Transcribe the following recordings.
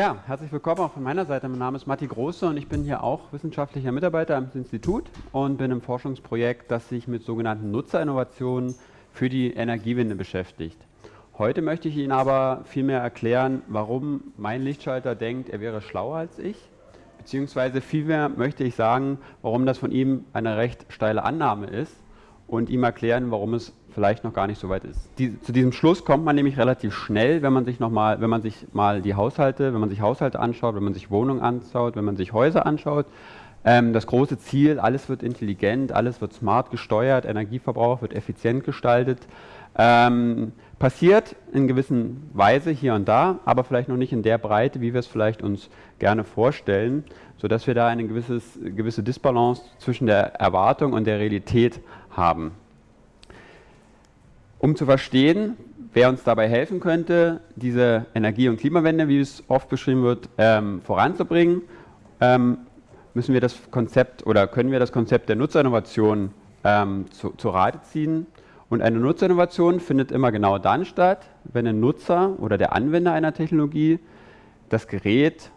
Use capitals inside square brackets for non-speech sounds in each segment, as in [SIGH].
Ja, herzlich willkommen auch von meiner Seite. Mein Name ist Matti Große und ich bin hier auch wissenschaftlicher Mitarbeiter am Institut und bin im Forschungsprojekt, das sich mit sogenannten Nutzerinnovationen für die Energiewende beschäftigt. Heute möchte ich Ihnen aber vielmehr erklären, warum mein Lichtschalter denkt, er wäre schlauer als ich, beziehungsweise vielmehr möchte ich sagen, warum das von ihm eine recht steile Annahme ist und ihm erklären, warum es vielleicht noch gar nicht so weit ist. Die, zu diesem Schluss kommt man nämlich relativ schnell, wenn man sich noch mal, wenn man sich mal die Haushalte, wenn man sich Haushalte anschaut, wenn man sich Wohnungen anschaut, wenn man sich Häuser anschaut. Ähm, das große Ziel, alles wird intelligent, alles wird smart gesteuert, Energieverbrauch wird effizient gestaltet. Ähm, passiert in gewissen Weise hier und da, aber vielleicht noch nicht in der Breite, wie wir es vielleicht uns gerne vorstellen, sodass wir da eine gewisses, gewisse Disbalance zwischen der Erwartung und der Realität haben. Um zu verstehen, wer uns dabei helfen könnte, diese Energie- und Klimawende, wie es oft beschrieben wird, ähm, voranzubringen, ähm, müssen wir das Konzept oder können wir das Konzept der Nutzerinnovation ähm, zu, zu Rate ziehen. Und eine Nutzerinnovation findet immer genau dann statt, wenn ein Nutzer oder der Anwender einer Technologie das Gerät,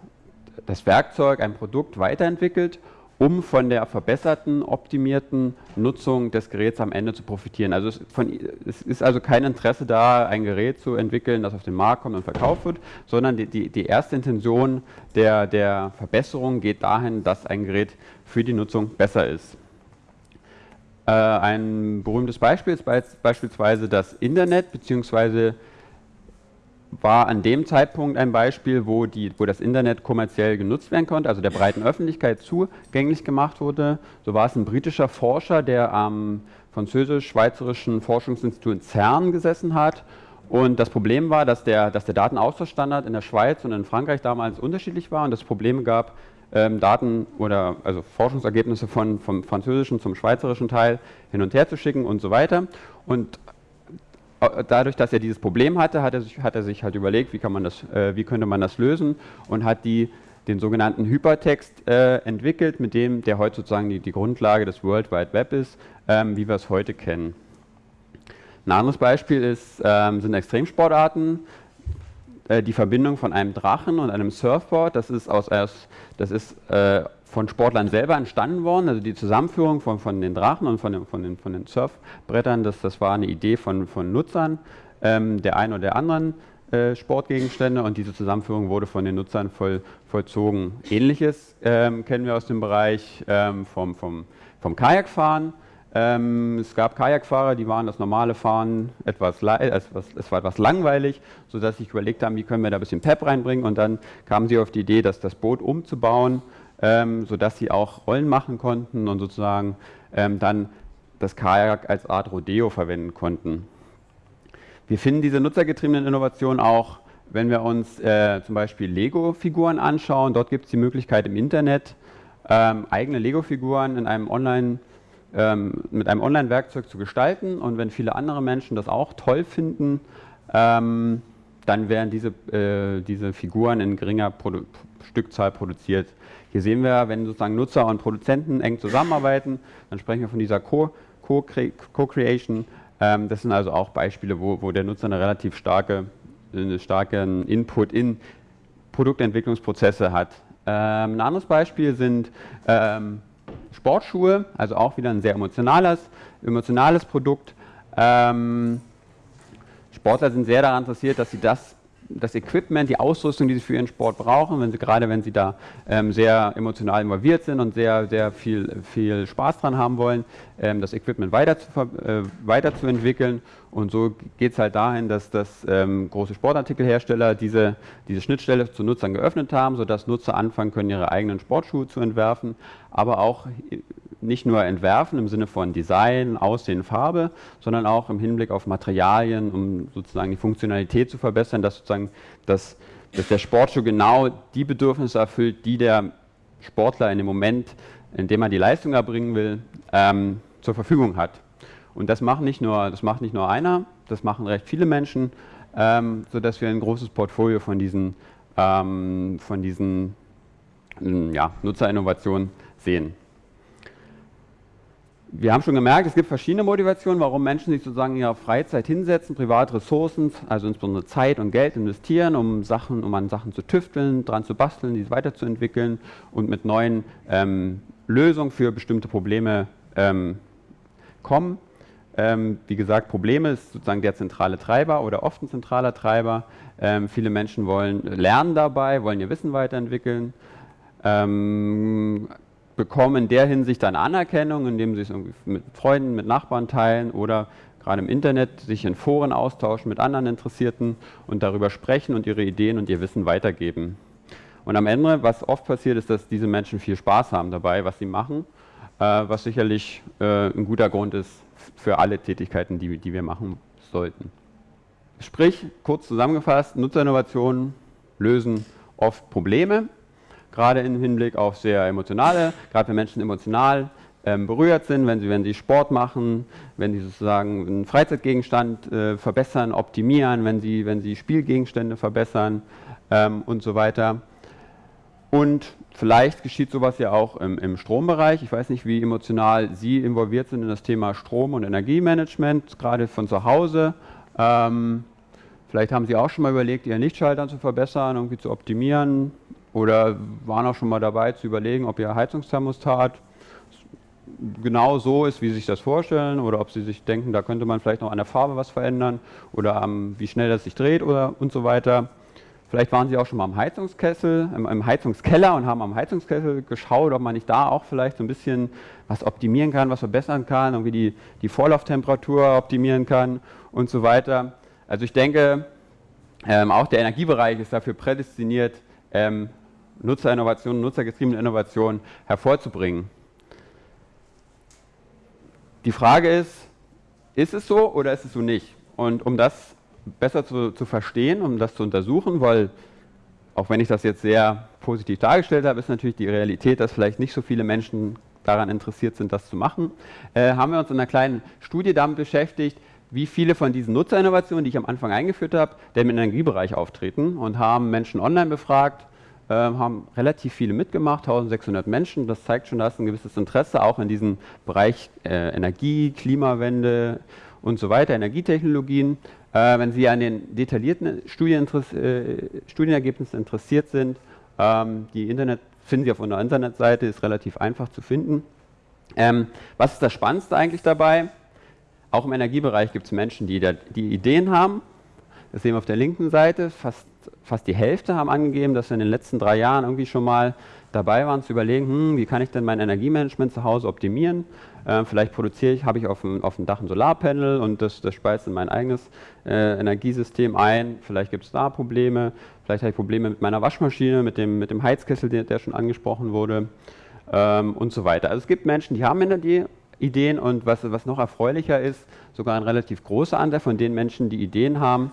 das Werkzeug, ein Produkt weiterentwickelt um von der verbesserten, optimierten Nutzung des Geräts am Ende zu profitieren. Also es, von, es, ist also kein Interesse da, ein Gerät zu entwickeln, das auf den Markt kommt und verkauft wird, sondern die, die, die erste Intention der, der Verbesserung geht dahin, dass ein Gerät für die Nutzung besser ist. Äh, ein berühmtes Beispiel ist beispielsweise das Internet bzw war an dem Zeitpunkt ein Beispiel, wo, die, wo das Internet kommerziell genutzt werden konnte, also der breiten Öffentlichkeit zugänglich gemacht wurde. So war es ein britischer Forscher, der am französisch-schweizerischen Forschungsinstitut CERN gesessen hat. Und das Problem war, dass der, dass der Datenaustauschstandard in der Schweiz und in Frankreich damals unterschiedlich war und es Probleme gab, ähm, Daten oder also Forschungsergebnisse von, vom französischen zum schweizerischen Teil hin und her zu schicken und so weiter. Und dadurch, dass er dieses Problem hatte, hat er sich, hat er sich halt überlegt, wie, kann man das, äh, wie könnte man das lösen und hat die, den sogenannten Hypertext äh, entwickelt, mit dem der heute sozusagen die, die Grundlage des World Wide Web ist, ähm, wie wir es heute kennen. Ein anderes Beispiel ist, ähm, sind Extremsportarten. Äh, die Verbindung von einem Drachen und einem Surfboard, das ist, aus, das ist äh, von Sportlern selber entstanden worden. Also die Zusammenführung von, von den Drachen und von den, von den, von den Surfbrettern, das, das war eine Idee von, von Nutzern ähm, der einen oder der anderen äh, Sportgegenstände und diese Zusammenführung wurde von den Nutzern voll, vollzogen. Ähnliches ähm, kennen wir aus dem Bereich ähm, vom, vom, vom Kajakfahren. Ähm, es gab Kajakfahrer, die waren das normale Fahren etwas, etwas, es war etwas langweilig, sodass sie sich überlegt haben, wie können wir da ein bisschen Pep reinbringen und dann kamen sie auf die Idee, dass das Boot umzubauen ähm, sodass sie auch Rollen machen konnten und sozusagen ähm, dann das Kajak als Art Rodeo verwenden konnten. Wir finden diese nutzergetriebenen Innovationen auch, wenn wir uns äh, zum Beispiel Lego-Figuren anschauen. Dort gibt es die Möglichkeit im Internet, ähm, eigene Lego-Figuren ähm, mit einem Online-Werkzeug zu gestalten. Und wenn viele andere Menschen das auch toll finden, ähm, dann werden diese, äh, diese Figuren in geringer Produ Stückzahl produziert. Hier sehen wir, wenn sozusagen Nutzer und Produzenten eng zusammenarbeiten, dann sprechen wir von dieser Co-Creation. Ähm, das sind also auch Beispiele, wo, wo der Nutzer eine relativ starke, eine starken Input in Produktentwicklungsprozesse hat. Ähm, ein anderes Beispiel sind ähm, Sportschuhe, also auch wieder ein sehr emotionales, emotionales Produkt. Ähm, Sportler sind sehr daran interessiert, dass sie das das Equipment, die Ausrüstung, die sie für ihren Sport brauchen, wenn sie, gerade wenn sie da ähm, sehr emotional involviert sind und sehr, sehr viel, viel Spaß dran haben wollen, ähm, das Equipment weiter zu, äh, weiterzuentwickeln. Und so geht es halt dahin, dass, dass ähm, große Sportartikelhersteller diese, diese Schnittstelle zu Nutzern geöffnet haben, sodass Nutzer anfangen können, ihre eigenen Sportschuhe zu entwerfen, aber auch nicht nur entwerfen im Sinne von Design, Aussehen, Farbe, sondern auch im Hinblick auf Materialien, um sozusagen die Funktionalität zu verbessern, dass sozusagen das, dass der Sportschuh genau die Bedürfnisse erfüllt, die der Sportler in dem Moment, in dem er die Leistung erbringen will, ähm, zur Verfügung hat. Und das macht nicht nur, das macht nicht nur einer, das machen recht viele Menschen, ähm, sodass wir ein großes Portfolio von diesen, ähm, von diesen ja, Nutzerinnovationen sehen. wir haben schon gemerkt, es gibt verschiedene Motivationen, warum Menschen sich sozusagen in ihrer Freizeit hinsetzen, private Ressourcen, also insbesondere Zeit und Geld investieren, um Sachen, um an Sachen zu tüfteln, dran zu basteln, diese weiterzuentwickeln und mit neuen ähm, Lösungen für bestimmte Probleme ähm, kommen. Ähm, wie gesagt, Probleme ist sozusagen der zentrale Treiber oder oft ein zentraler Treiber. Ähm, viele Menschen wollen lernen dabei, wollen ihr Wissen weiterentwickeln. Ähm, bekommen in der Hinsicht eine Anerkennung, indem sie es mit Freunden, mit Nachbarn teilen oder gerade im Internet sich in Foren austauschen mit anderen Interessierten und darüber sprechen und ihre Ideen und ihr Wissen weitergeben. Und am Ende, was oft passiert, ist, dass diese Menschen viel Spaß haben dabei, was sie machen, äh, was sicherlich äh, ein guter Grund ist für alle Tätigkeiten, die, die wir machen sollten. Sprich, kurz zusammengefasst, Nutzerinnovationen lösen oft Probleme, gerade im Hinblick auf sehr emotionale, gerade wenn Menschen emotional ähm, berührt sind, wenn sie, wenn sie Sport machen, wenn sie sozusagen einen Freizeitgegenstand äh, verbessern, optimieren, wenn sie, wenn sie Spielgegenstände verbessern ähm, und so weiter. Und vielleicht geschieht sowas ja auch im, im, Strombereich. Ich weiß nicht, wie emotional Sie involviert sind in das Thema Strom- und Energiemanagement, gerade von zu Hause. Ähm, vielleicht haben Sie auch schon mal überlegt, Ihren Lichtschalter zu verbessern, irgendwie zu optimieren, oder waren auch schon mal dabei zu überlegen, ob Ihr Heizungsthermostat genau so ist, wie Sie sich das vorstellen oder ob Sie sich denken, da könnte man vielleicht noch an der Farbe was verändern oder am, wie schnell das sich dreht oder und so weiter. Vielleicht waren Sie auch schon mal am Heizungskessel, im, im, Heizungskeller und haben am Heizungskessel geschaut, ob man nicht da auch vielleicht so ein bisschen was optimieren kann, was verbessern kann, irgendwie die, die Vorlauftemperatur optimieren kann und so weiter. Also ich denke, ähm, auch der Energiebereich ist dafür prädestiniert, ähm, Nutzerinnovationen, nutzergetriebene Innovationen hervorzubringen. Die Frage ist, ist es so oder ist es so nicht? Und um das besser zu, zu verstehen, um das zu untersuchen, weil auch wenn ich das jetzt sehr positiv dargestellt habe, ist natürlich die Realität, dass vielleicht nicht so viele Menschen daran interessiert sind, das zu machen, äh, haben wir uns in einer kleinen Studie damit beschäftigt, wie viele von diesen Nutzerinnovationen, die ich am Anfang eingeführt habe, denn im Energiebereich auftreten und haben Menschen online befragt, äh, haben relativ viele mitgemacht, 1600 Menschen. Das zeigt schon, da ist ein gewisses Interesse auch in diesem Bereich äh, Energie, Klimawende und so weiter, Energietechnologien. Äh, wenn Sie an den detaillierten Studien, äh, Studienergebnissen interessiert sind, ähm, die Internet finden Sie auf unserer Internetseite, ist relativ einfach zu finden. Ähm, was ist das Spannendste eigentlich dabei? Auch im Energiebereich gibt es Menschen, die, da, die Ideen haben. Das sehen wir auf der linken Seite. Fast, fast die Hälfte haben angegeben, dass sie in den letzten drei Jahren irgendwie schon mal dabei waren zu überlegen, hm, wie kann ich denn mein Energiemanagement zu Hause optimieren. Äh, vielleicht produziere ich, habe ich auf dem, auf dem Dach ein Solarpanel und das, das speist in mein eigenes äh, Energiesystem ein. Vielleicht gibt es da Probleme. Vielleicht habe ich Probleme mit meiner Waschmaschine, mit dem, mit dem Heizkessel, der, der schon angesprochen wurde ähm, und so weiter. Also es gibt Menschen, die haben Ideen und was, was noch erfreulicher ist, sogar ein relativ großer Anteil von den Menschen, die Ideen haben,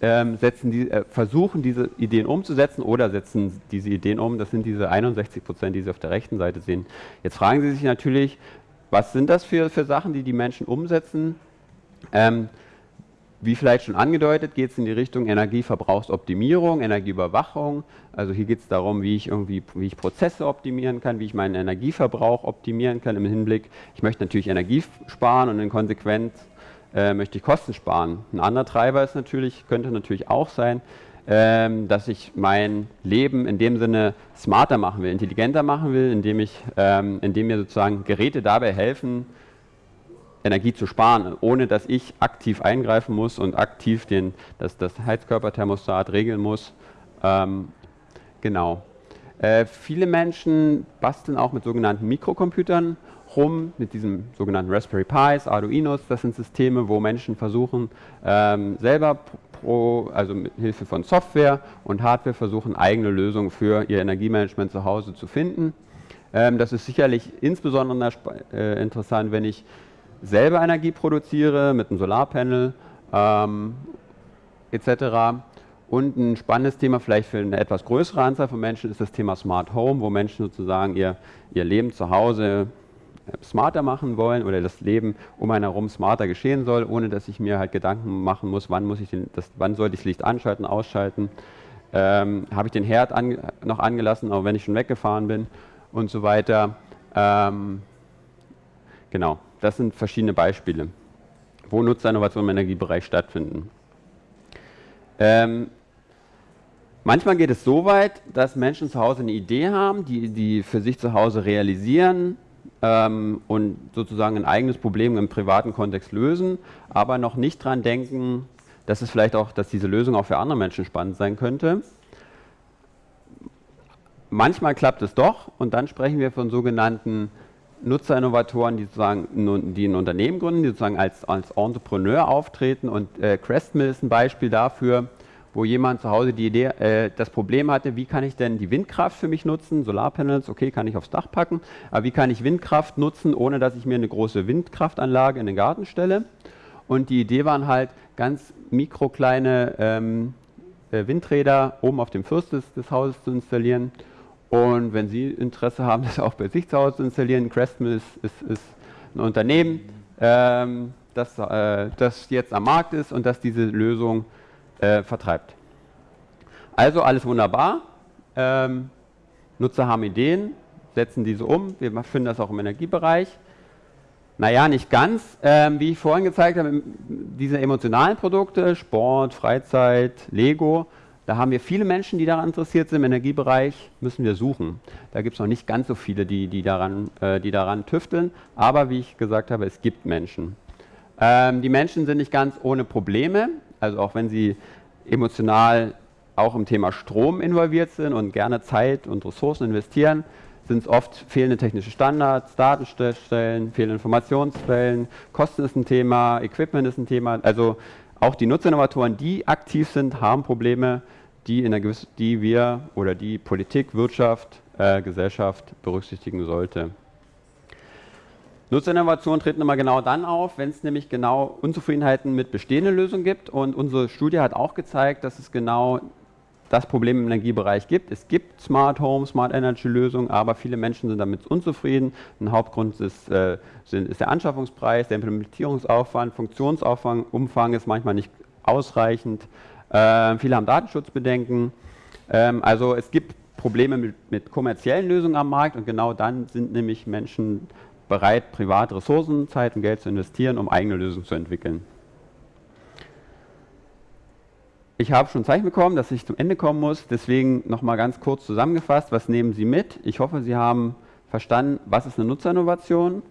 setzen die, äh, versuchen diese Ideen umzusetzen oder setzen diese Ideen um. Das sind diese 61 Prozent, die Sie auf der rechten Seite sehen. Jetzt fragen Sie sich natürlich, was sind das für, für Sachen, die die Menschen umsetzen? Ähm, wie vielleicht schon angedeutet, geht es in die Richtung Energieverbrauchsoptimierung, Energieüberwachung. Also hier geht es darum, wie ich irgendwie, wie ich Prozesse optimieren kann, wie ich meinen Energieverbrauch optimieren kann im Hinblick. Ich möchte natürlich Energie sparen und in Konsequenz äh, möchte ich Kosten sparen. Ein anderer Treiber ist natürlich, könnte natürlich auch sein, ähm, dass ich mein Leben in dem Sinne smarter machen will, intelligenter machen will, indem, ich, ähm, indem mir sozusagen Geräte dabei helfen, Energie zu sparen, ohne dass ich aktiv eingreifen muss und aktiv den, das, das Heizkörperthermostat regeln muss. Ähm, genau. Äh, viele Menschen basteln auch mit sogenannten Mikrocomputern rum, mit diesen sogenannten Raspberry Pis, Arduinos. Das sind Systeme, wo Menschen versuchen, ähm, selber pro, also mit Hilfe von Software und Hardware versuchen, eigene Lösungen für ihr Energiemanagement zu Hause zu finden. Ähm, das ist sicherlich insbesondere äh, interessant, wenn ich selber Energie produziere mit einem Solarpanel ähm, etc. Und ein spannendes Thema vielleicht für eine etwas größere Anzahl von Menschen ist das Thema Smart Home, wo Menschen sozusagen ihr, ihr Leben zu Hause smarter machen wollen oder das Leben um einen herum smarter geschehen soll, ohne dass ich mir halt Gedanken machen muss, wann, muss ich den, das, wann sollte ich das Licht anschalten, ausschalten, ähm, habe ich den Herd an, noch angelassen, auch wenn ich schon weggefahren bin und so weiter. Ähm, genau. das sind verschiedene Beispiele, wo Nutzerinnovationen im Energiebereich stattfinden. Ähm, manchmal geht es so weit, dass Menschen zu Hause eine Idee haben, die, die für sich zu Hause realisieren ähm, und sozusagen ein eigenes Problem im privaten Kontext lösen, aber noch nicht daran denken, dass es vielleicht auch, dass diese Lösung auch für andere Menschen spannend sein könnte. Manchmal klappt es doch und dann sprechen wir von sogenannten Nutzerinnovatoren, die sozusagen die ein Unternehmen gründen, die sozusagen als, als Entrepreneur auftreten. Und äh, Crestmill ist ein Beispiel dafür, wo jemand zu Hause die Idee, äh, das Problem hatte, wie kann ich denn die Windkraft für mich nutzen? Solarpanels, okay, kann ich aufs Dach packen, aber wie kann ich Windkraft nutzen, ohne dass ich mir eine große Windkraftanlage in den Garten stelle? Und die Idee waren halt ganz mikrokleine ähm, äh, Windräder oben auf dem Fürst des, des Hauses zu installieren und wenn Sie Interesse haben, [LAUGHS] das auch bei sich zu Hause zu installieren, Crestmill ist, ist, ist ein Unternehmen, ähm, das, äh, das jetzt am Markt ist und das diese Lösung äh, vertreibt. Also alles wunderbar. Ähm, Nutzer haben Ideen, setzen diese um. Wir finden das auch im Energiebereich. Naja, nicht ganz. Ähm, wie ich vorhin gezeigt habe, diese emotionalen Produkte, Sport, Freizeit, Lego, da haben wir viele Menschen, die daran interessiert sind. Im Energiebereich müssen wir suchen. Da gibt es noch nicht ganz so viele, die, die, daran, äh, die daran tüfteln. Aber wie ich gesagt habe, es gibt Menschen. Ähm, die Menschen sind nicht ganz ohne Probleme. Also auch wenn sie emotional auch im Thema Strom involviert sind und gerne Zeit und Ressourcen investieren, sind es oft fehlende technische Standards, Datenstellen, fehlende Informationsquellen, Kosten ist ein Thema, Equipment ist ein Thema. Also auch die Nutzerinnovatoren, die aktiv sind, haben Probleme, die, in der die wir oder die Politik, Wirtschaft, äh, Gesellschaft berücksichtigen sollte. Nutzerinnovation treten immer genau dann auf, wenn es nämlich genau Unzufriedenheiten mit bestehenden Lösungen gibt. Und unsere Studie hat auch gezeigt, dass es genau das Problem im Energiebereich gibt. Es gibt Smart Home, Smart Energy Lösungen, aber viele Menschen sind damit unzufrieden. Ein Hauptgrund ist, äh, ist der Anschaffungspreis, der Implementierungsaufwand, Funktionsaufwand, Umfang ist manchmal nicht ausreichend. Äh, viele haben Datenschutzbedenken. Ähm, also es gibt Probleme mit, mit, kommerziellen Lösungen am Markt und genau dann sind nämlich Menschen bereit, private Ressourcen, Zeit und Geld zu investieren, um eigene Lösungen zu entwickeln. Ich habe schon Zeichen bekommen, dass ich zum Ende kommen muss, deswegen nochmal ganz kurz zusammengefasst, was nehmen Sie mit? Ich hoffe, Sie haben verstanden, was ist eine Nutzerinnovation,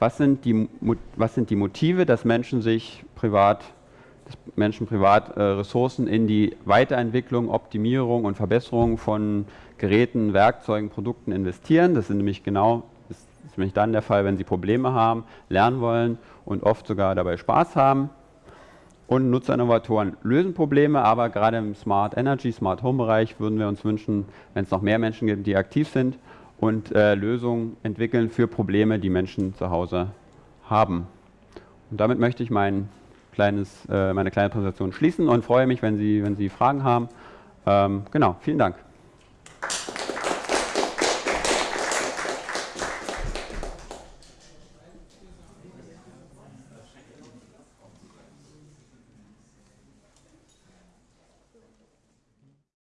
was sind die, was sind die Motive, dass Menschen sich privat dass Menschen privat äh, Ressourcen in die Weiterentwicklung, Optimierung und Verbesserung von Geräten, Werkzeugen, Produkten investieren. Das sind nämlich genau, ist nämlich dann der Fall, wenn sie Probleme haben, lernen wollen und oft sogar dabei Spaß haben. Und Nutzerinnovatoren lösen Probleme, aber gerade im Smart Energy, Smart Home Bereich würden wir uns wünschen, wenn es noch mehr Menschen gibt, die aktiv sind und äh, Lösungen entwickeln für Probleme, die Menschen zu Hause haben. Und damit möchte ich meinen kleines, äh, meine kleine Präsentation schließen und freue mich, wenn Sie, wenn Sie Fragen haben. Ähm, genau, vielen Dank.